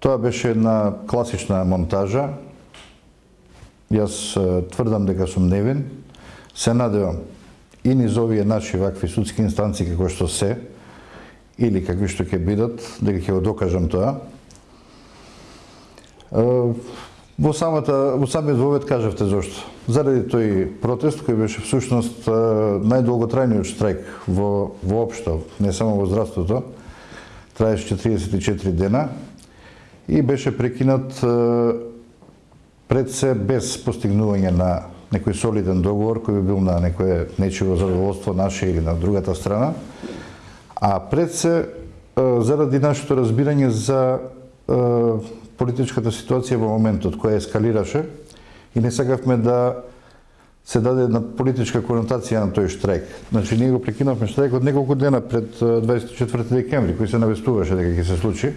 Тоа беше една класична монтажа. Јас тврдам дека сум невин. Се надевам и низ овие наши вакви судски инстанции како што се, или какви што ќе бидат, дека ќе го докажам тоа. Во самата во самиот вовет кажавте зошто. Заради тој протест кој беше всушност најдолготрајниот штрајк во воопшто, не само во здравството, траеше 44 дена и беше прекинат пред се без постигнување на некој солиден договор кој би бил на некое нечиво задоволство наше или на другата страна, а пред се заради нашето разбирање за политичката ситуација во моментот која ескалираше и не сакавме да се даде една политичка конотација на тој штрајк. Значи, ние го прекинавме штрајкот неколку дена пред 24 декември, кој се навестуваше дека ќе се случи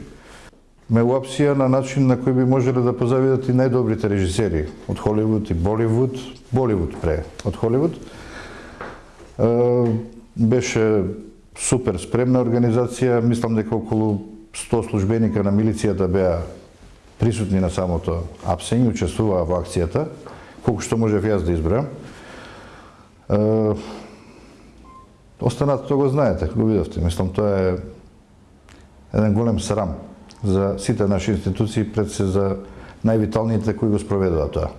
ме уапсија на начин на кој би можеле да позавидат и најдобрите режисери од Холивуд и Боливуд, Боливуд пре од Холивуд. Беше супер спремна организација, мислам дека околу 100 службеника на милицијата беа присутни на самото апсење, учествуваа во акцијата, колку што можев јас да избрам. Останато го знаете, го видовте. Мислам, тоа е еден голем срам за сите наши институции, пред се за највиталните кои го спроведува тоа.